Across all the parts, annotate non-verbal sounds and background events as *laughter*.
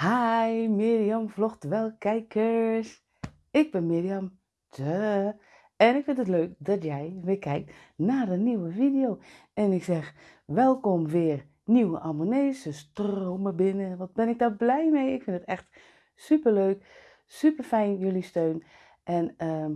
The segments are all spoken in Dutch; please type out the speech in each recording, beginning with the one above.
Hi Mirjam vlogt wel kijkers. Ik ben Mirjam. Duh. En ik vind het leuk dat jij weer kijkt naar een nieuwe video. En ik zeg welkom weer nieuwe abonnees. Ze stromen binnen. Wat ben ik daar blij mee. Ik vind het echt super leuk. Super fijn jullie steun. En ehm,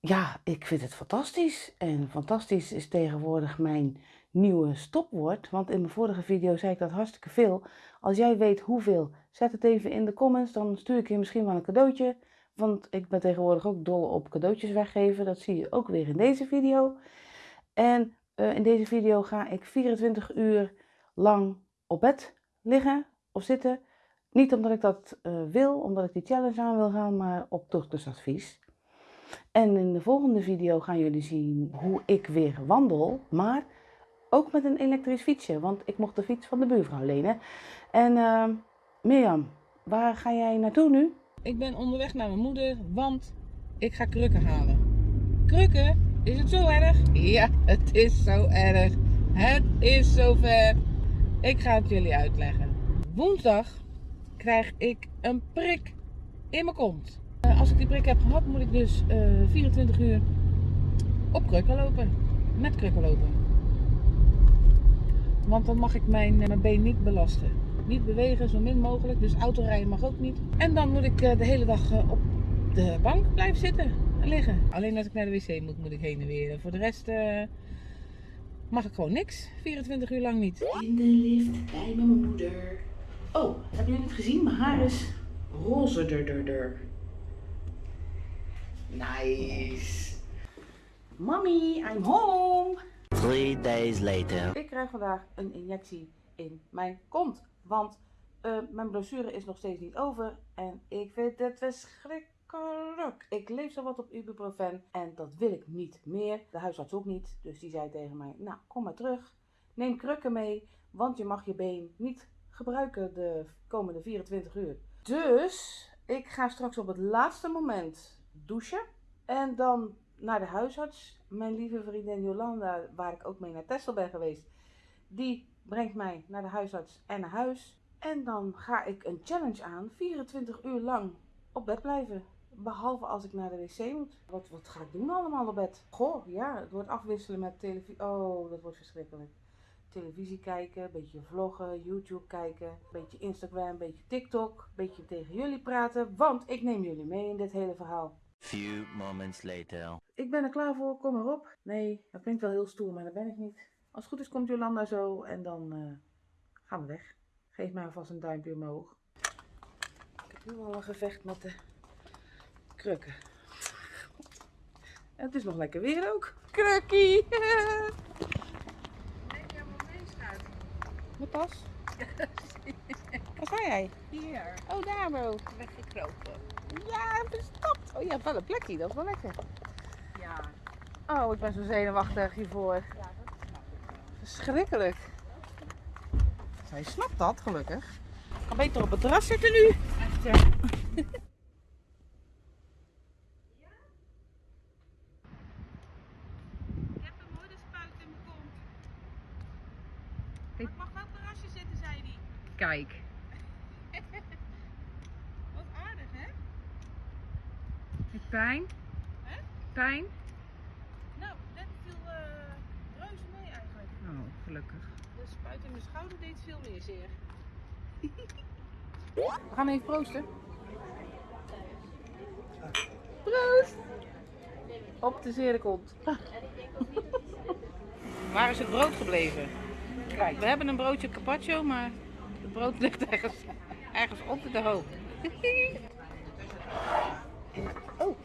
ja, ik vind het fantastisch. En fantastisch is tegenwoordig mijn nieuwe stopwoord. Want in mijn vorige video zei ik dat hartstikke veel. Als jij weet hoeveel, zet het even in de comments. Dan stuur ik je misschien wel een cadeautje. Want ik ben tegenwoordig ook dol op cadeautjes weggeven. Dat zie je ook weer in deze video. En uh, in deze video ga ik 24 uur lang op bed liggen of zitten. Niet omdat ik dat uh, wil, omdat ik die challenge aan wil gaan, maar op doktersadvies. En in de volgende video gaan jullie zien hoe ik weer wandel, maar ook met een elektrisch fietsje, want ik mocht de fiets van de buurvrouw lenen. En uh, Mirjam, waar ga jij naartoe nu? Ik ben onderweg naar mijn moeder, want ik ga krukken halen. Krukken? Is het zo erg? Ja, het is zo erg. Het is zover. Ik ga het jullie uitleggen. Woensdag krijg ik een prik in mijn kont. Uh, als ik die prik heb gehad, moet ik dus uh, eh, 24 uur op krukken lopen. Met krukken lopen. Want dan mag ik mijn, eh, mijn been niet belasten. Niet bewegen, zo min mogelijk. Dus autorijden mag ook niet. En dan moet ik de hele dag op de bank blijven zitten en liggen. Alleen als ik naar de wc moet, moet ik heen en weer. Voor de rest mag ik gewoon niks. 24 uur lang niet. In de lift bij mijn moeder. Oh, hebben jullie het gezien? Mijn haar is roze. -dur. Nice. Mommy, I'm home. Three days later. Ik krijg vandaag een injectie in mijn kont. Want uh, mijn blessure is nog steeds niet over. En ik vind het verschrikkelijk. Ik leef zo wat op ibuprofen. En dat wil ik niet meer. De huisarts ook niet. Dus die zei tegen mij, nou kom maar terug. Neem krukken mee. Want je mag je been niet gebruiken de komende 24 uur. Dus ik ga straks op het laatste moment douchen. En dan naar de huisarts. Mijn lieve vriendin Jolanda, waar ik ook mee naar Tesla ben geweest, die brengt mij naar de huisarts en naar huis. En dan ga ik een challenge aan, 24 uur lang op bed blijven. Behalve als ik naar de wc moet. Wat, wat ga ik doen allemaal op bed? Goh, ja, het wordt afwisselen met televisie. Oh, dat wordt verschrikkelijk. Televisie kijken, een beetje vloggen, YouTube kijken, een beetje Instagram, een beetje TikTok, een beetje tegen jullie praten. Want ik neem jullie mee in dit hele verhaal. Few moments later. Ik ben er klaar voor, kom maar op. Nee, dat klinkt wel heel stoer, maar dat ben ik niet. Als het goed is komt Jolanda zo en dan uh, gaan we weg. Geef mij alvast een duimpje omhoog. Ik heb nu al een gevecht met de krukken. En het is nog lekker weer ook. Krukkie! *laughs* Mijn tas? *laughs* Waar ga jij? Hier. Oh, daar bro. Weggekropen. Ja, verstopt. Oh, je hebt wel een plekje, dat is wel lekker. Ja. Oh, ik ben zo zenuwachtig hiervoor. Ja, dat snap ik Verschrikkelijk. Zij snapt dat, gelukkig. Ik kan beter op het terras zitten nu. Echt, ja. Ik heb een mooie spuit in mijn kont. Ik mag wel op het terrasje zitten, zei hij. Kijk. Wat aardig, hè? Pijn? Hè? Pijn? Nou, net viel uh, reuze mee eigenlijk. Oh, gelukkig. De spuit in mijn schouder deed veel meer zeer. We gaan even proosten. Proost! Op de zere kont. Waar is het brood gebleven? Kijk, we hebben een broodje carpaccio, maar het brood ligt ergens, ergens onder de hoop. Oh.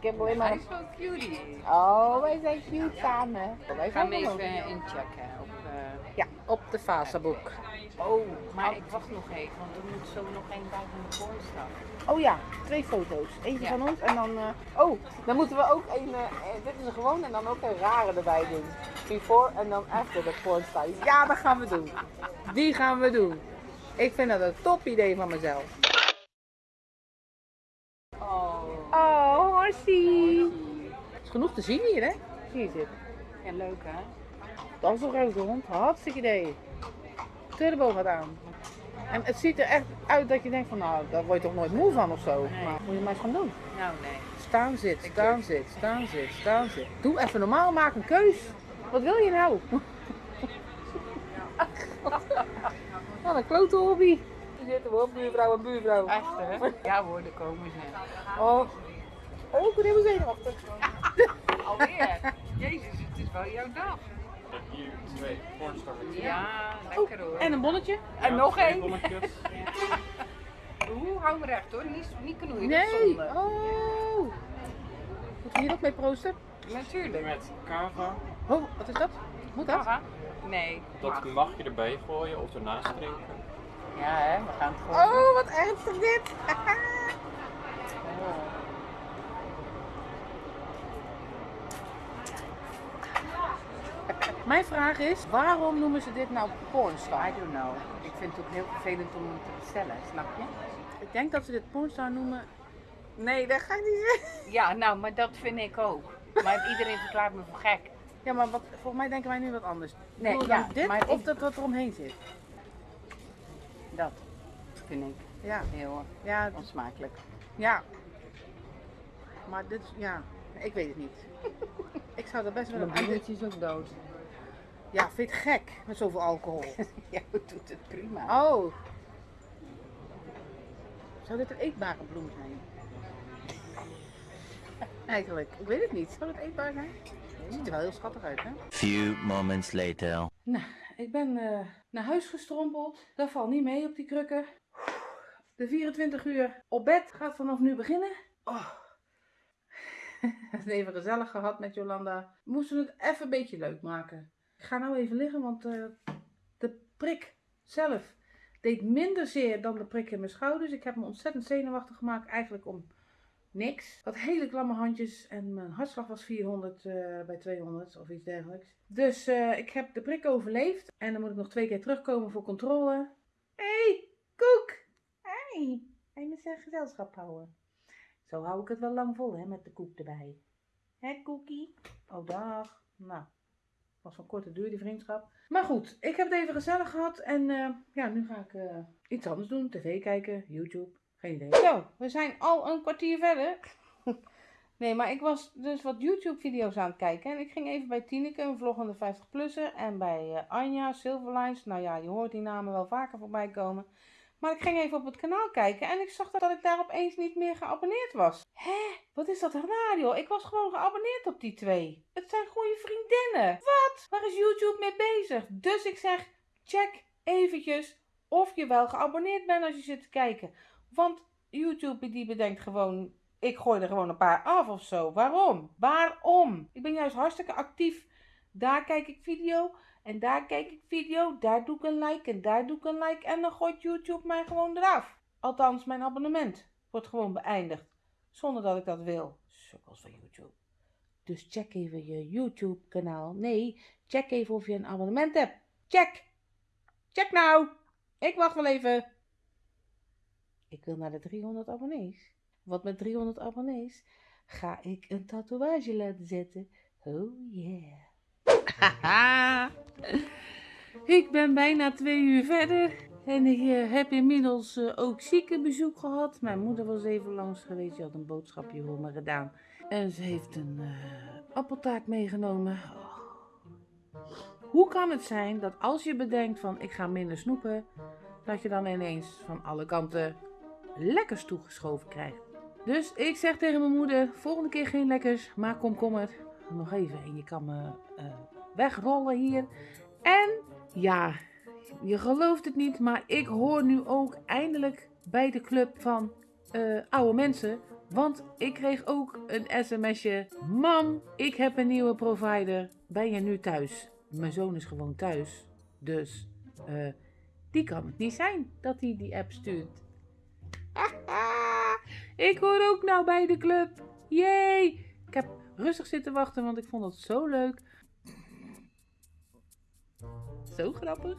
Ik heb alleen maar... Hij is wel cutie. Oh, wij zijn cute samen. Wij Ik ga hem zijn even inchecken op, eh, Ja, op de Facebook. Oh, maar ik wacht nog even, want er moet zo nog één bij van de pornstar. Oh ja, twee foto's. Eentje Ja. van ons en dan... eh, oh, dan moeten we ook een... eh, eh, dit is een gewoon en dan ook een rare erbij doen. Before en dan after de pornstar. Ja, dat gaan we doen. Die gaan we doen. Ik vind dat een top idee van mezelf. Het is genoeg te zien hier, hè? Zie je zitten. Ja, leuk hè? Dat is een grote hond. Hartstikke idee. Turbo gaat aan. En het ziet er echt uit dat je denkt van nou, daar word je toch nooit moe van of zo. Nee. Maar moet je maar eens gaan doen. Nou, nee. Staan zit, staan zit, staan zit, staan zit. Doe even normaal, maak een keus. Wat wil je nou? *laughs* Wat een klote hobby. Hier zitten we op, buurvrouw en buurvrouw. Echt, hè? Ja hoor, daar komen ze. Oh, oh ik ben helemaal zenuwachtig. *laughs* Alweer? Jezus, het is wel jouw dag. Hier twee. Ja, lekker hoor. En een bonnetje? En nog één. bonnetjes. *laughs* Oeh, hou me recht hoor. Niet, niet knoeien. Nee. Oh. Moet je hier ook mee proosten? Natuurlijk. Met kava. Oh, wat is dat? Moet dat? Aha. Nee. Dat mag je erbij gooien of ernaast drinken. Ja, hè, we gaan het gewoon. Oh, wat ernstig dit. *laughs* Mijn vraag is, waarom noemen ze dit nou pornstar? I don't know. Ik vind het ook heel vervelend om hem te bestellen, snap je? Ik denk dat ze dit pornstar noemen. Nee, dat ga ik niet zeggen. Ja, nou, maar dat vind ik ook. Maar iedereen verklaart me voor gek. Ja, maar wat, volgens mij denken wij nu wat anders. Nee, ja, dit maar of ik- dat wat eromheen zit? Dat vind ik Ja, heel ja, onsmakelijk. ja. Maar dit, ja, ik weet het niet. Ik zou er best wel Mijn broertje is ook dood. Ja, vind je het gek met zoveel alcohol? *laughs* Ja, dat doet het prima. Oh. Zou dit een eetbare bloem zijn? *laughs* Eigenlijk, ik weet het niet. Zou het eetbaar zijn? Het ziet er wel heel schattig uit, hè? Few moments later. Nou, ik ben eh, naar huis gestrompeld. Dat valt niet mee op die krukken. De 24 uur op bed gaat vanaf nu beginnen. Oh. *laughs* Het even gezellig gehad met Jolanda. We moesten het even een beetje leuk maken. Ik ga nou even liggen, want eh, de prik zelf deed minder zeer dan de prik in mijn schouders. Ik heb me ontzettend zenuwachtig gemaakt, eigenlijk om niks. Ik had hele klamme handjes en mijn hartslag was 400 eh, bij 200 of iets dergelijks. Dus eh, ik heb de prik overleefd en dan moet ik nog twee keer terugkomen voor controle. Hé, hey, Koek! Hey, hij moet zijn gezelschap houden. Zo hou ik het wel lang vol, hè, met de koek erbij. Hè, Koekie? Oh, dag. Nou, was van korte duur die vriendschap. Maar goed, ik heb het even gezellig gehad en eh, ja, nu ga ik eh, iets anders doen. TV kijken, YouTube, geen idee. Zo, we zijn al een kwartier verder. *laughs* Nee, maar ik was dus wat YouTube-video's aan het kijken. En ik ging even bij Tineke, een vloggende 50-plusser. En bij eh, Anja, Silverlines. Nou ja, je hoort die namen wel vaker voorbij komen. Maar ik ging even op het kanaal kijken. En ik zag dat ik daar opeens niet meer geabonneerd was. Hé, wat is dat raar joh? Ik was gewoon geabonneerd op die twee. Het zijn goede vriendinnen. Wat? Waar is YouTube mee bezig? Dus ik zeg, check eventjes of je wel geabonneerd bent als je zit te kijken. Want YouTube die bedenkt gewoon, ik gooi er gewoon een paar af of zo. Waarom? Waarom? Ik ben juist hartstikke actief. Daar kijk ik video en daar kijk ik video. Daar doe ik een like en daar doe ik een like. En dan gooit YouTube mij gewoon eraf. Althans, mijn abonnement wordt gewoon beëindigd. Zonder dat ik dat wil. Sukkels van YouTube. Dus check even je YouTube kanaal. Nee, check even of je een abonnement hebt. Check! Check nou! Ik wacht wel even. Ik wil naar de 300 abonnees. Want met 300 abonnees ga ik een tatoeage laten zetten. Oh yeah. *laughs* Ik ben bijna twee uur verder. En ik eh, heb inmiddels eh, ook ziekenbezoek gehad. Mijn moeder was even langs geweest. Die had een boodschapje voor me gedaan. En ze heeft een eh, appeltaart meegenomen. Oh. Hoe kan het zijn dat als je bedenkt van ik ga minder snoepen, dat je dan ineens van alle kanten lekkers toegeschoven krijgt? Dus ik zeg tegen mijn moeder, volgende keer geen lekkers, maar komkommer. Nog even en je kan me eh, wegrollen hier. En ja, je gelooft het niet, maar ik hoor nu ook eindelijk bij de club van eh, oude mensen. Want ik kreeg ook een sms'je. Mam, ik heb een nieuwe provider. Ben je nu thuis? Mijn zoon is gewoon thuis. Dus eh, die kan het niet zijn dat hij die app stuurt. *laughs* ik hoor ook nou bij de club. Yay! Ik heb rustig zitten wachten, want ik vond het zo leuk. Zo grappig.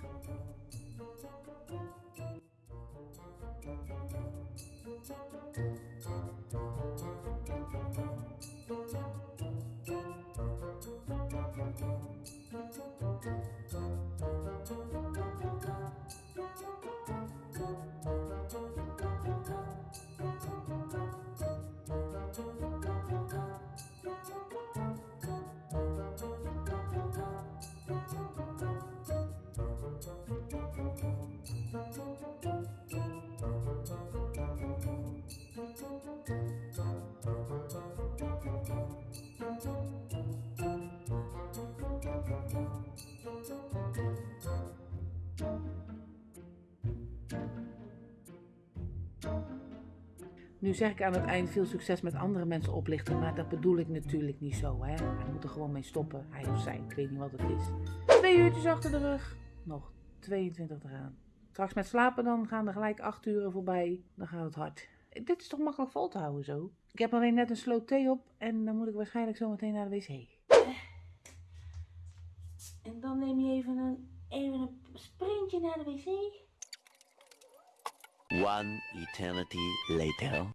Nu zeg ik aan het eind veel succes met andere mensen oplichten, maar dat bedoel ik natuurlijk niet zo. Hè? Hij moet er gewoon mee stoppen, hij of zij. Ik weet niet wat het is. Twee uurtjes achter de rug, nog 22 te gaan. Straks met slapen dan gaan er gelijk 8 uren voorbij, dan gaat het hard. Dit is toch makkelijk vol te houden zo? Ik heb alleen net een sloot thee op en dan moet ik waarschijnlijk zo meteen naar de wc. En dan neem je even een, even een sprintje naar de wc. One eternity later.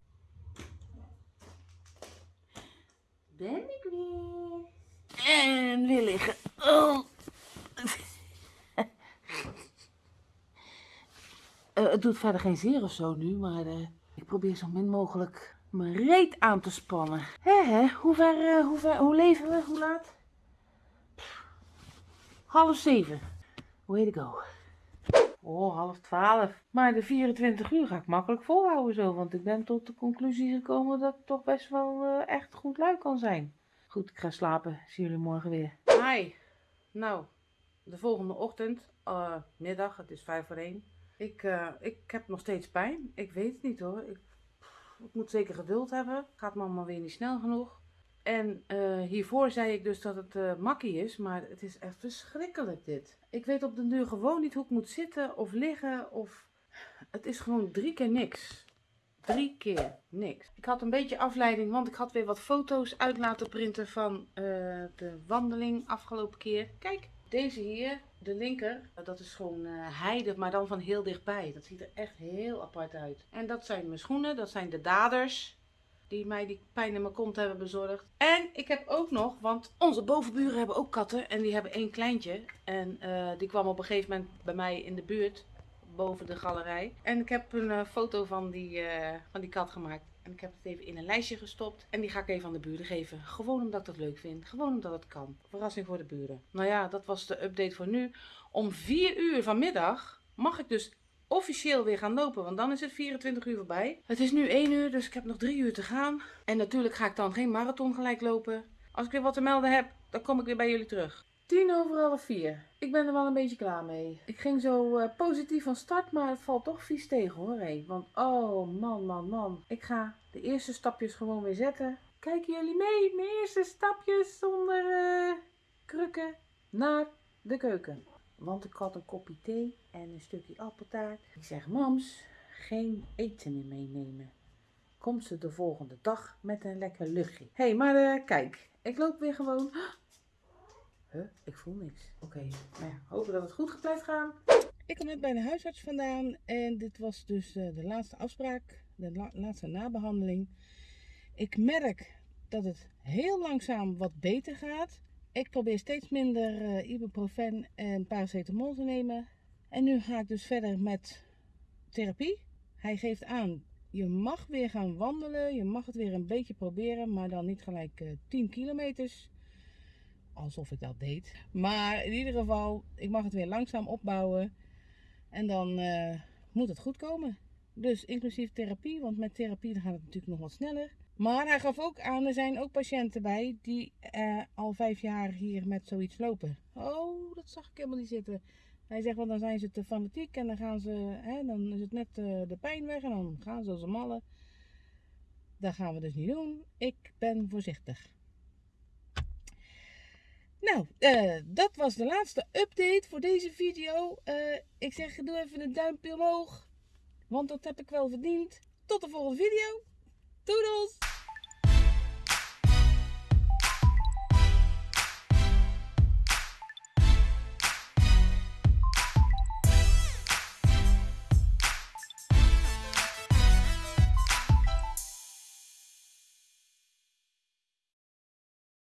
Ben ik weer. En weer liggen. Oh. *laughs* Het doet verder geen zeer of zo nu, maar eh, ik probeer zo min mogelijk mijn reet aan te spannen. Hè, hè? Hoe ver, eh, hoe ver, hoe leven we? Hoe laat? Pff, half zeven. Way to go. Oh, half twaalf. Maar de 24 uur ga ik makkelijk volhouden zo, want ik ben tot de conclusie gekomen dat ik toch best wel eh, echt goed lui kan zijn. Goed, ik ga slapen. Zie jullie morgen weer. Hi. Nou, de volgende ochtend, eh, middag, het is vijf voor één. Ik, eh, ik heb nog steeds pijn. Ik weet het niet hoor. Ik, ik moet zeker geduld hebben. Gaat me allemaal weer niet snel genoeg. En eh, hiervoor zei ik dus dat het eh, makkie is, maar het is echt verschrikkelijk dit. Ik weet op den duur gewoon niet hoe ik moet zitten of liggen of... Het is gewoon drie keer niks. Drie keer niks. Ik had een beetje afleiding, want ik had weer wat foto's uit laten printen van eh, de wandeling afgelopen keer. Kijk, deze hier, de linker, dat is gewoon heide, maar dan van heel dichtbij. Dat ziet er echt heel apart uit. En dat zijn mijn schoenen, dat zijn de daders die mij die pijn in mijn kont hebben bezorgd. En ik heb ook nog, want onze bovenburen hebben ook katten en die hebben één kleintje. En eh, die kwam op een gegeven moment bij mij in de buurt, boven de galerij. En ik heb een eh, foto van die, eh, van die kat gemaakt. En ik heb het even in een lijstje gestopt. En die ga ik even aan de buren geven. Gewoon omdat ik dat leuk vind. Gewoon omdat het kan. Verrassing voor de buren. Nou ja, dat was de update voor nu. Om 4 uur vanmiddag mag ik dus officieel weer gaan lopen. Want dan is het 24 uur voorbij. Het is nu 1 uur, dus ik heb nog 3 uur te gaan. En natuurlijk ga ik dan geen marathon gelijk lopen. Als ik weer wat te melden heb, dan kom ik weer bij jullie terug. 10 over half 4. Ik ben er wel een beetje klaar mee. Ik ging zo eh, positief van start, maar het valt toch vies tegen hoor. hé. Want oh man, man, man. Ik ga de eerste stapjes gewoon weer zetten. Kijken jullie mee? Mijn eerste stapjes zonder eh, krukken naar de keuken. Want ik had een kopje thee en een stukje appeltaart. Ik zeg, mams, geen eten meer meenemen. Komt ze de volgende dag met een lekker luchtje. Hé, hey, maar eh, kijk, ik loop weer gewoon. *gasps* Huh, ik voel niks. Oké, nou ja, hopen dat het goed blijft gaan. Ik kom net bij de huisarts vandaan en dit was dus eh, de laatste afspraak, de la- laatste nabehandeling. Ik merk dat het heel langzaam wat beter gaat. Ik probeer steeds minder eh, ibuprofen en paracetamol te nemen. En nu ga ik dus verder met therapie. Hij geeft aan, je mag weer gaan wandelen, je mag het weer een beetje proberen, maar dan niet gelijk eh 10 kilometers. Alsof ik dat deed. Maar in ieder geval, ik mag het weer langzaam opbouwen. En dan eh, moet het goed komen. Dus inclusief therapie, want met therapie gaat het natuurlijk nog wat sneller. Maar hij gaf ook aan, er zijn ook patiënten bij die eh, al vijf jaar hier met zoiets lopen. Oh, dat zag ik helemaal niet zitten. Hij zegt, want dan zijn ze te fanatiek en dan gaan ze, hè, dan is het net eh, de pijn weg en dan gaan ze als een malle. Dat gaan we dus niet doen. Ik ben voorzichtig. Nou, eh, dat was de laatste update voor deze video. Ik zeg, doe even een duimpje omhoog. Want dat heb ik wel verdiend. Tot de volgende video. Doedels!